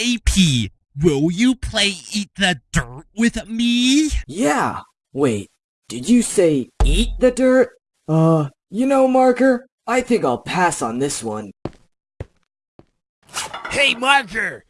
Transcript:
AP, will you play Eat the Dirt with me? Yeah. Wait, did you say eat the dirt? Uh, you know, Marker, I think I'll pass on this one. Hey, Marker,